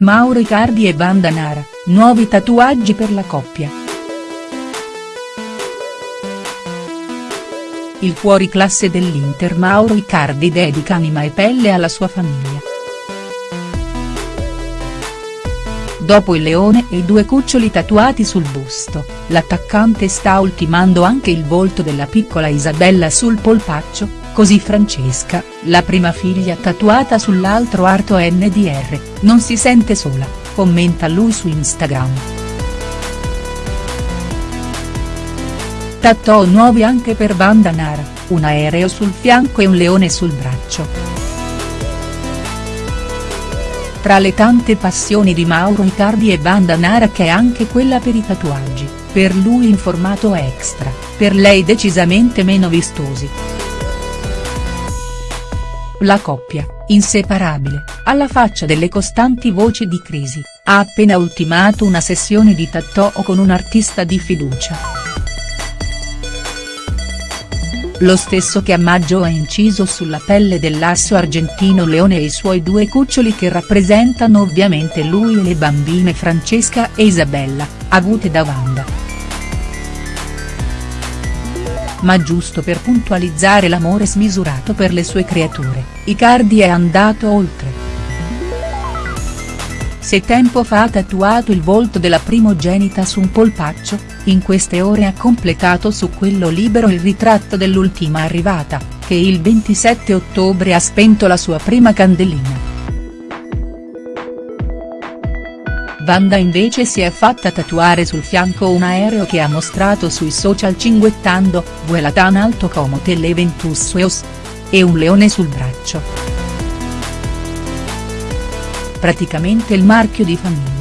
Mauro Icardi e Banda Nara, nuovi tatuaggi per la coppia. Il fuoriclasse dell'Inter Mauro Icardi dedica anima e pelle alla sua famiglia. Dopo il leone e i due cuccioli tatuati sul busto, l'attaccante sta ultimando anche il volto della piccola Isabella sul polpaccio, così Francesca, la prima figlia tatuata sull'altro arto NDR, non si sente sola, commenta lui su Instagram. Tattoo nuovi anche per Banda Nara, un aereo sul fianco e un leone sul braccio. Tra le tante passioni di Mauro Icardi e Banda Nara che è anche quella per i tatuaggi, per lui in formato extra, per lei decisamente meno vistosi. La coppia, inseparabile, alla faccia delle costanti voci di crisi, ha appena ultimato una sessione di tattoo con un artista di fiducia. Lo stesso che a maggio ha inciso sulla pelle dell'asso argentino Leone e i suoi due cuccioli che rappresentano ovviamente lui e le bambine Francesca e Isabella, avute da Wanda ma giusto per puntualizzare l'amore smisurato per le sue creature, Icardi è andato oltre. Se tempo fa ha tatuato il volto della primogenita su un polpaccio, in queste ore ha completato su quello libero il ritratto dell'ultima arrivata, che il 27 ottobre ha spento la sua prima candelina. Wanda invece si è fatta tatuare sul fianco un aereo che ha mostrato sui social cinguettando, vuela tan alto como te leventus sueos. E un leone sul braccio. Praticamente il marchio di famiglia.